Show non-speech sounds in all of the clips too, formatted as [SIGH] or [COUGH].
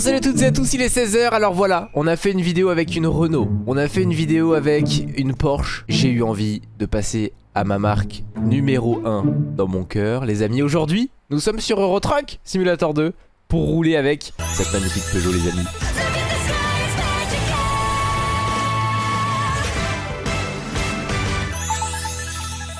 Salut à toutes et à tous, il est 16h alors voilà On a fait une vidéo avec une Renault. On a fait une vidéo avec une Porsche. J'ai eu envie de passer à ma marque numéro 1 dans mon cœur. Les amis, aujourd'hui, nous sommes sur Eurotruck Simulator 2 Pour rouler avec cette magnifique Peugeot les amis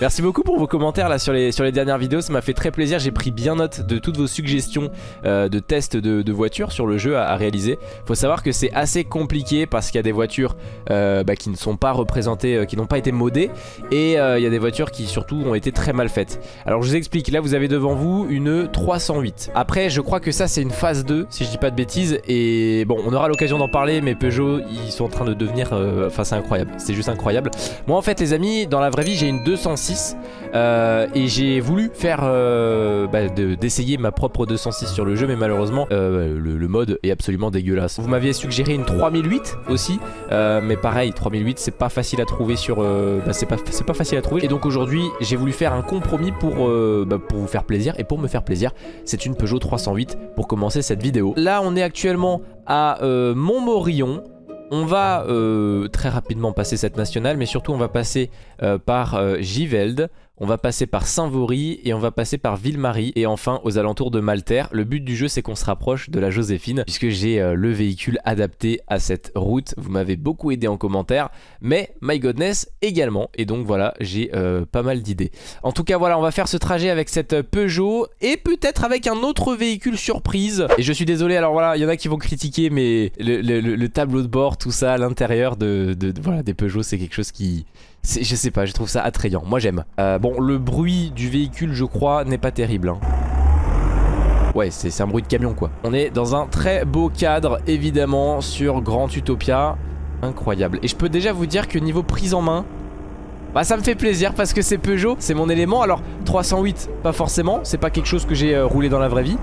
Merci beaucoup pour vos commentaires là sur les, sur les dernières vidéos, ça m'a fait très plaisir, j'ai pris bien note de toutes vos suggestions euh, de tests de, voitures sur le jeu à, à réaliser. Faut savoir que c'est assez compliqué parce qu'il y a des voitures euh, bah, qui ne sont pas représentées, euh, qui n'ont pas été modées et il y a des voitures qui surtout ont été très mal faites. Alors je vous explique, là vous avez devant vous une 308. Après je crois que ça c'est une phase 2 si je dis pas de bêtises et bon on aura l'occasion d'en parler mais Peugeot ils sont en train de devenir, enfin c'est incroyable, c'est juste incroyable. Moi en fait les amis dans la vraie vie j'ai une 206 euh, et j'ai voulu faire euh, bah, d'essayer ma propre 206 sur le jeu mais malheureusement euh, le, mode est absolument dégueulasse. Vous m'aviez suggéré une 3008 aussi mais pareil 3008 c'est pas facile à trouver sur bah, c'est pas, pas facile à trouver. Et donc aujourd'hui j'ai voulu faire un compromis pour, bah, pour vous faire plaisir et pour me faire plaisir c'est une Peugeot 308 pour commencer cette vidéo. Là on est actuellement à Montmorillon on va euh, très rapidement passer cette nationale, mais surtout on va passer euh, par euh, Givelde, on va passer par Saint-Vaury et on va passer par Ville-Marie et enfin aux alentours de Malter. Le but du jeu c'est qu'on se rapproche de la Joséphine puisque j'ai euh, le véhicule adapté à cette route. Vous m'avez beaucoup aidé en commentaire mais My Godness également et donc voilà j'ai euh, pas mal d'idées. En tout cas voilà on va faire ce trajet avec cette Peugeot et peut-être avec un autre véhicule surprise. Et je suis désolé alors voilà il y en a qui vont critiquer mais le, le, le tableau de bord tout ça à l'intérieur de, voilà, des Peugeot c'est quelque chose qui je sais pas, je trouve ça attrayant. Moi j'aime. Euh, bon, le bruit du véhicule, je crois, n'est pas terrible. Hein. Ouais, c'est un bruit de camion quoi. On est dans un très beau cadre, évidemment, sur Grand Utopia. Incroyable. Et je peux déjà vous dire que niveau prise en main, bah ça me fait plaisir parce que c'est Peugeot, c'est mon élément. Alors 308, pas forcément, c'est pas quelque chose que j'ai euh, roulé dans la vraie vie.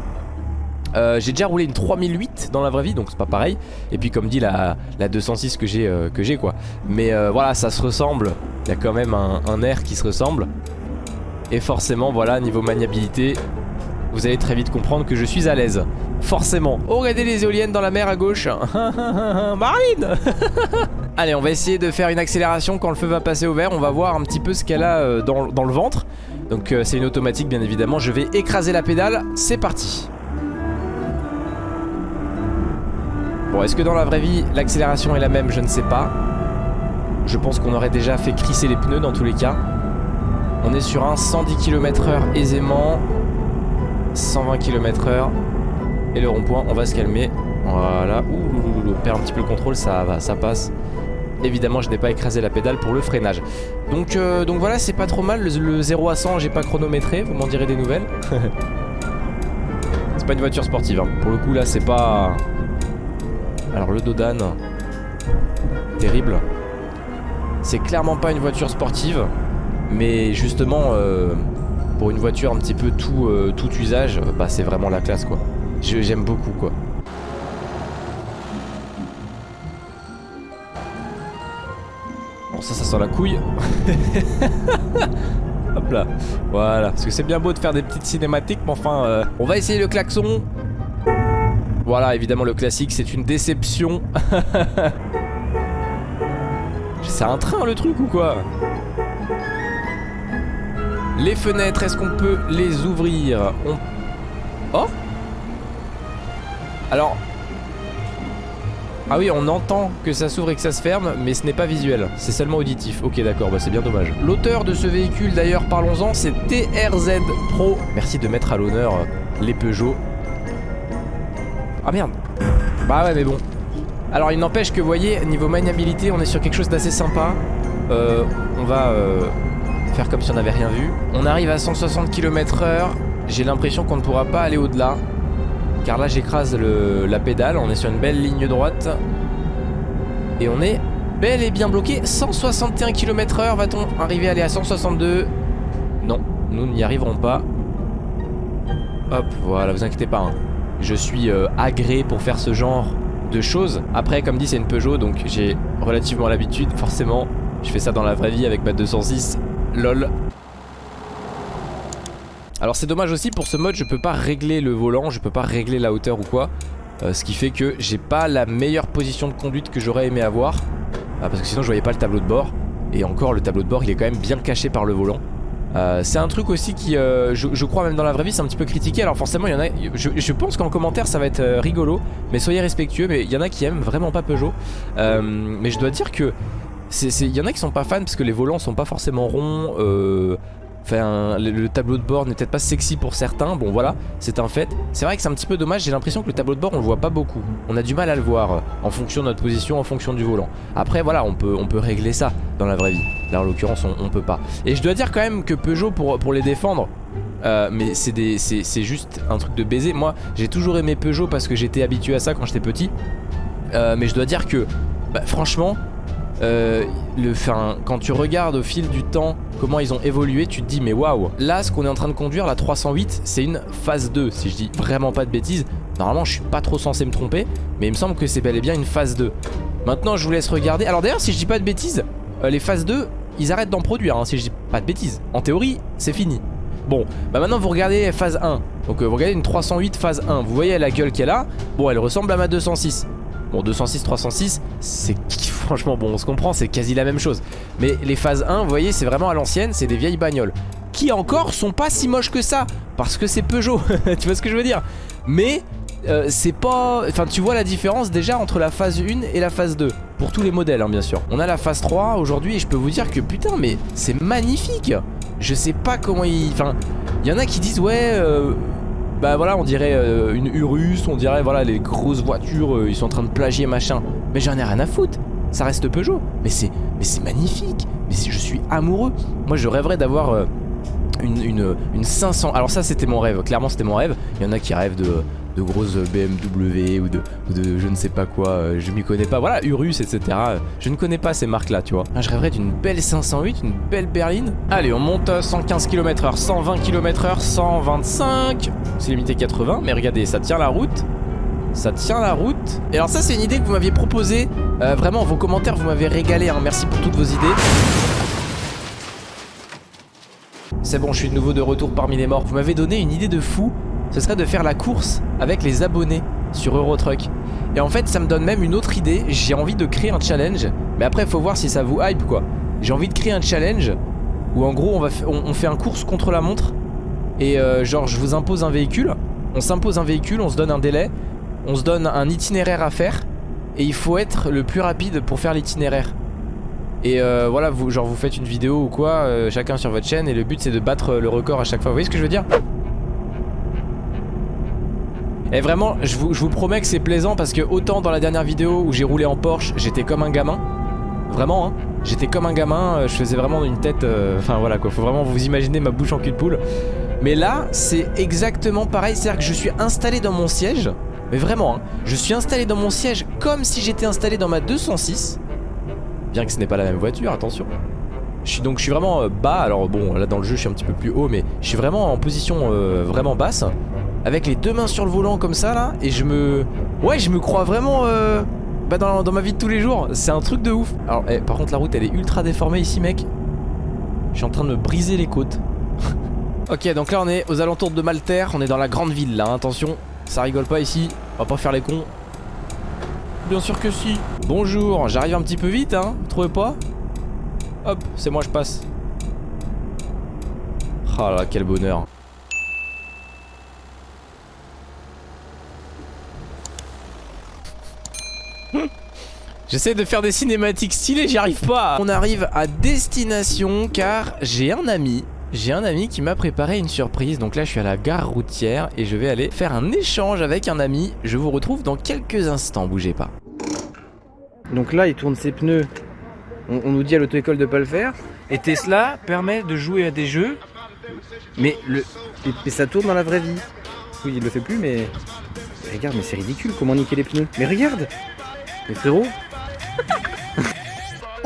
Euh, j'ai déjà roulé une 3008 dans la vraie vie donc c'est pas pareil. Et puis comme dit la, la 206 que j'ai euh, que j'ai quoi. Mais euh, voilà ça se ressemble. Il y a quand même un, air qui se ressemble. Et forcément voilà niveau maniabilité Vous allez très vite comprendre que je suis à l'aise. Forcément. Oh regardez les éoliennes dans la mer à gauche. [LAUGHS] Marine [LAUGHS] Allez on va essayer de faire une accélération quand le feu va passer au vert. On va voir un petit peu ce qu'elle a dans, le ventre. Donc c'est une automatique bien évidemment. Je vais écraser la pédale. C'est parti Bon, est-ce que dans la vraie vie, l'accélération est la même? Je ne sais pas. Je pense qu'on aurait déjà fait crisser les pneus dans tous les cas. On est sur un 110 km h aisément. 120 km h Et le rond-point, on va se calmer. Voilà. Ouh, on perd un petit peu le contrôle, ça va, ça passe. Évidemment, je n'ai pas écrasé la pédale pour le freinage. Donc, euh, donc voilà, c'est pas trop mal. Le, le 0 à 100, j'ai pas chronométré. Vous m'en direz des nouvelles. [LAUGHS] c'est pas une voiture sportive. Hein. Pour le coup, là, c'est pas... Alors le Dodan, terrible. C'est clairement pas une voiture sportive, mais justement, euh, pour une voiture un petit peu tout, euh, tout usage, bah c'est vraiment la classe quoi. J'aime beaucoup quoi. Bon ça, ça sent la couille. [LAUGHS] Hop là, voilà. Parce que c'est bien beau de faire des petites cinématiques, mais enfin, euh, on va essayer le klaxon. Voilà, évidemment le classique, c'est une déception. [LAUGHS] c'est un train le truc ou quoi? Les fenêtres, est-ce qu'on peut les ouvrir? On... Oh Alors... Ah oui, on entend que ça s'ouvre et que ça se ferme, mais ce n'est pas visuel, c'est seulement auditif. Ok, d'accord, bah c'est bien dommage. L'auteur de ce véhicule, d'ailleurs, parlons-en, c'est TRZ Pro. Merci de mettre à l'honneur les Peugeot ah merde. Bah ouais mais bon. Alors il n'empêche que vous voyez niveau maniabilité on est sur quelque chose d'assez sympa. Euh, On va euh, faire comme si on n'avait rien vu. On arrive à 160 km h J'ai l'impression qu'on ne pourra pas aller au-delà. Car là j'écrase la pédale. On est sur une belle ligne droite. Et on est bel et bien bloqué. 161 km h Va-t-on arriver à aller à 162 Non, nous n'y arriverons pas. Hop, voilà, vous inquiétez pas hein je suis euh, agréé pour faire ce genre de choses. Après, comme dit, c'est une Peugeot, donc j'ai relativement l'habitude, forcément. Je fais ça dans la vraie vie avec ma 206. LOL. Alors c'est dommage aussi, pour ce mode, je peux pas régler le volant, je peux pas régler la hauteur ou quoi. Euh, ce qui fait que j'ai pas la meilleure position de conduite que j'aurais aimé avoir. Ah, parce que sinon je voyais pas le tableau de bord. Et encore le tableau de bord il est quand même bien caché par le volant. Euh, c'est un truc aussi qui, euh, je, crois même dans la vraie vie, c'est un petit peu critiqué. Alors forcément, il y en a. Je, pense qu'en commentaire, ça va être euh, rigolo, mais soyez respectueux. Mais il y en a qui aiment vraiment pas Peugeot. mais je dois dire que il y en a qui sont pas fans parce que les volants sont pas forcément ronds. Enfin, le, tableau de bord n'est peut-être pas sexy pour certains. Bon, voilà, c'est un fait. C'est vrai que c'est un petit peu dommage. J'ai l'impression que le tableau de bord, on le voit pas beaucoup. On a du mal à le voir euh, en fonction de notre position, en fonction du volant. Après, voilà, on peut, régler ça dans la vraie vie. Là, en l'occurrence, on, peut pas. Et je dois dire quand même que Peugeot, pour, pour les défendre, euh, mais c'est juste un truc de baiser. Moi, j'ai toujours aimé Peugeot parce que j'étais habitué à ça quand j'étais petit. Euh, mais je dois dire que, bah, franchement, euh, le, quand tu regardes au fil du temps comment ils ont évolué, tu te dis mais waouh Là, ce qu'on est en train de conduire, la 308, c'est une phase 2, si je dis vraiment pas de bêtises. Normalement, je suis pas trop censé me tromper, mais il me semble que c'est bel et bien une phase 2. Maintenant, je vous laisse regarder. Alors d'ailleurs, si je dis pas de bêtises, euh, les phases 2, ils arrêtent d'en produire, hein, si je dis pas de bêtises. En théorie, c'est fini. Bon, bah maintenant vous regardez phase 1 Donc euh, vous regardez une 308 phase 1 Vous voyez la gueule qu'elle a Bon elle ressemble à ma 206 Bon 206, 306 c'est [LAUGHS] franchement bon on se comprend c'est quasi la même chose. Mais les phases 1 vous voyez c'est vraiment à l'ancienne c'est des vieilles bagnoles. Qui encore sont pas si moches que ça Parce que c'est Peugeot [LAUGHS] Tu vois ce que je veux dire. Mais euh, c'est pas... Enfin tu vois la différence déjà entre la phase 1 et la phase 2 Pour tous les modèles hein, bien sûr. On a la phase 3 aujourd'hui et je peux vous dire que putain mais c'est magnifique. Je sais pas comment il... Enfin il y en a qui disent ouais... Euh, bah voilà on dirait euh, une Urus, on dirait voilà les grosses voitures, euh, ils sont en train de plagier machin. Mais j'en ai rien à foutre, ça reste Peugeot. Mais c'est mais c'est magnifique, mais je suis amoureux. Moi je rêverais d'avoir euh, une, une, une 500, alors ça c'était mon rêve, clairement c'était mon rêve. Il y en a qui rêvent de de grosses BMW ou de, je ne sais pas quoi, euh, je m'y connais pas. Voilà, Urus, etc. Je ne connais pas ces marques là, tu vois. Je rêverais d'une belle 508, une belle berline. Allez, on monte à 115 km/h, 120 km/h, 125. C'est limité 80, mais regardez, ça tient la route. Ça tient la route. Et alors ça, c'est une idée que vous m'aviez proposée. Euh, vraiment, vos commentaires, vous m'avez régalé. Hein. Merci pour toutes vos idées. C'est bon, je suis de nouveau de retour parmi les morts. Vous m'avez donné une idée de fou ce serait de faire la course avec les abonnés sur Eurotruck. Et en fait, ça me donne même une autre idée. J'ai envie de créer un challenge. Mais après, faut voir si ça vous hype, quoi. J'ai envie de créer un challenge où, en gros, on, fait un course contre la montre. Et euh, genre, je vous impose un véhicule. On s'impose un véhicule, on se donne un délai. On se donne un itinéraire à faire. Et il faut être le plus rapide pour faire l'itinéraire. Et euh, voilà, vous, genre vous faites une vidéo ou quoi, euh, chacun sur votre chaîne, et le but c'est de battre le record à chaque fois. Vous voyez ce que je veux dire? Et vraiment, je vous, promets que c'est plaisant parce que autant dans la dernière vidéo où j'ai roulé en Porsche, j'étais comme un gamin. Vraiment, hein. J'étais comme un gamin, euh, je faisais vraiment une tête... Euh, enfin voilà quoi, faut vraiment vous imaginer ma bouche en cul de poule. Mais là, c'est exactement pareil, c'est-à-dire que je suis installé dans mon siège. Mais vraiment, hein, je suis installé dans mon siège comme si j'étais installé dans ma 206. Bien que ce n'est pas la même voiture, attention. Je suis, donc je suis vraiment euh, bas, alors bon là dans le jeu je suis un petit peu plus haut mais je suis vraiment en position vraiment basse avec les deux mains sur le volant comme ça là et je me... Ouais je me crois vraiment euh, bah, dans, ma vie de tous les jours. C'est un truc de ouf. Alors eh, par contre la route elle est ultra déformée ici mec. Je suis en train de me briser les côtes. [LAUGHS] Ok donc là on est aux alentours de Malter. On est dans la grande ville là hein. attention. Ça rigole pas ici. On va pas faire les cons. Bien sûr que si. Bonjour j'arrive un petit peu vite hein. Vous trouvez pas? Hop c'est moi je passe. Oh là quel bonheur [LAUGHS] J'essaie de faire des cinématiques stylées, j'y arrive pas. On arrive à destination car j'ai un ami j'ai un ami qui m'a préparé une surprise. Donc là je suis à la gare routière Et je vais aller faire un échange avec un ami. Je vous retrouve dans quelques instants, bougez pas. Donc là il tourne ses pneus. On, nous dit à l'auto-école de pas le faire. Et Tesla permet de jouer à des jeux Mais le ça tourne dans la vraie vie. Oui il le fait plus mais Regarde mais c'est ridicule comment niquer les pneus. Mais regarde Mais frérot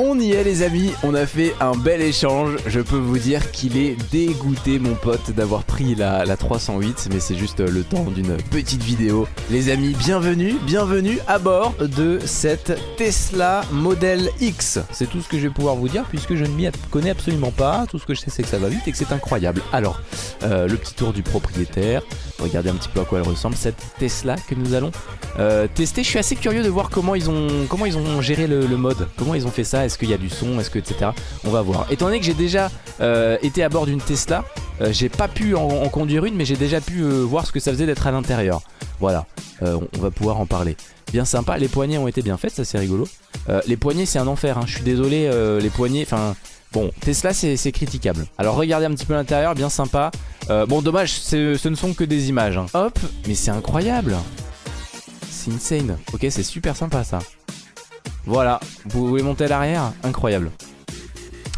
On y est les amis, on a fait un bel échange. Je peux vous dire qu'il est dégoûté mon pote d'avoir pris la, la 308, mais c'est juste le temps d'une petite vidéo. Les amis, bienvenue, bienvenue à bord de cette Tesla Model X. C'est tout ce que je vais pouvoir vous dire puisque je ne m'y connais absolument pas. Tout ce que je sais c'est que ça va vite et que c'est incroyable. Alors, euh, le petit tour du propriétaire. Regardez un petit peu à quoi elle ressemble cette Tesla que nous allons euh, tester. Je suis assez curieux de voir comment ils ont, comment ils ont géré le mode, comment ils ont fait ça? Est-ce qu'il y a du son, est-ce que etc. On va voir. Étant donné que j'ai déjà euh, été à bord d'une Tesla, euh, j'ai pas pu en, conduire une, mais j'ai déjà pu euh, voir ce que ça faisait d'être à l'intérieur. Voilà, on, va pouvoir en parler. Bien sympa, les poignées ont été bien faites, ça c'est rigolo. les poignées c'est un enfer, hein. je suis désolé, les poignées, enfin... Bon, Tesla c'est critiquable. Alors regardez un petit peu l'intérieur, bien sympa. bon, dommage, ce ne sont que des images. Hein. Hop, mais c'est incroyable. C'est insane. Ok, c'est super sympa ça. Voilà, vous voulez monter à l'arrière Incroyable.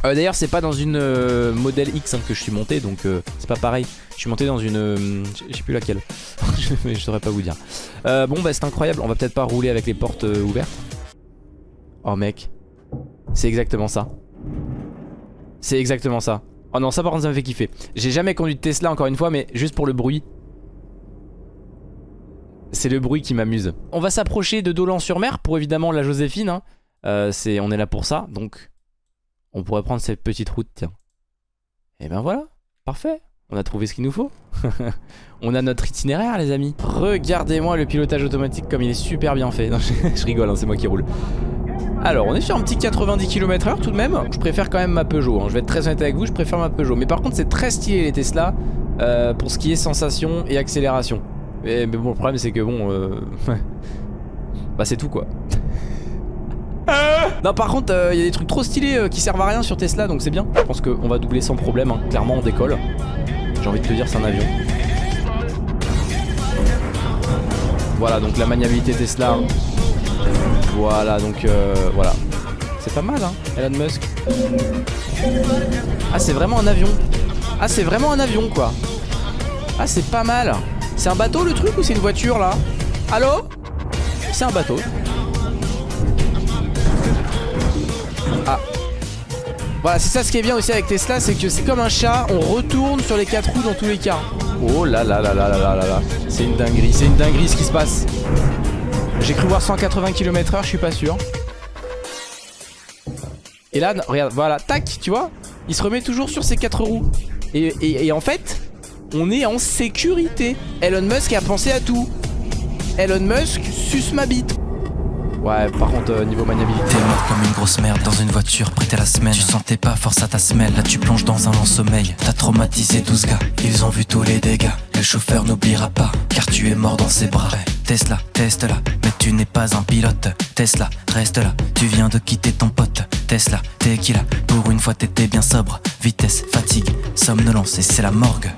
Euh, D'ailleurs c'est pas dans une euh, modèle X hein, que je suis monté donc euh, c'est pas pareil. Je suis monté dans une... Je sais plus laquelle. [LAUGHS] Mais je saurais pas vous dire. Bon bah c'est incroyable On va peut-être pas rouler avec les portes ouvertes. Oh mec. C'est exactement ça. C'est exactement ça. Oh non ça par contre ça me fait kiffer. J'ai jamais conduit de Tesla encore une fois mais juste pour le bruit c'est le bruit qui m'amuse. On va s'approcher de Dolan-sur-Mer pour évidemment la Joséphine. Hein. Euh, on est là pour ça, donc on pourrait prendre cette petite route, tiens. Et ben voilà, parfait. On a trouvé ce qu'il nous faut. [LAUGHS] on a notre itinéraire, les amis. Regardez-moi le pilotage automatique comme il est super bien fait. [LAUGHS] Je, rigole, hein, c'est moi qui roule. Alors, on est sur un petit 90 km/h tout de même. Je préfère quand même ma Peugeot. Hein. Je vais être très honnête avec vous, je préfère ma Peugeot. Mais par contre, c'est très stylé les Tesla euh, pour ce qui est sensation et accélération. Mais, bon, le problème c'est que bon... Euh... [LAUGHS] bah c'est tout quoi. non par contre il euh, y a des trucs trop stylés euh, qui servent à rien sur Tesla donc c'est bien. Je pense qu'on va doubler sans problème hein. Clairement on décolle. J'ai envie de te dire c'est un avion. Voilà donc la maniabilité Tesla. Voilà donc euh, voilà. C'est pas mal hein Elon Musk. Ah c'est vraiment un avion. Ah c'est vraiment un avion quoi. Ah c'est pas mal c'est un bateau le truc ou c'est une voiture là Allô C'est un bateau. Ah. Voilà, c'est ça ce qui est bien aussi avec Tesla, c'est que c'est comme un chat, on retourne sur les quatre roues dans tous les cas. Oh là là là là là là là là. C'est une dinguerie, c'est une dinguerie ce qui se passe. J'ai cru voir 180 km/h, je suis pas sûr. Et là, regarde, voilà, tac, tu vois Il se remet toujours sur ses quatre roues. et en fait, on est en sécurité. Elon Musk a pensé à tout. Elon Musk suce ma bite. Ouais, par contre, euh, niveau maniabilité. T'es mort comme une grosse merde dans une voiture prête à la semaine. Tu sentais pas force à ta semelle, là tu plonges dans un long sommeil. T'as traumatisé 12 gars, ils ont vu tous les dégâts. Le chauffeur n'oubliera pas, car tu es mort dans ses bras. Tesla, teste là, mais tu n'es pas un pilote. Tesla, reste là, tu viens de quitter ton pote. Tesla, t'es qui là? Pour une fois t'étais bien sobre. Vitesse, fatigue, somnolence et c'est la morgue.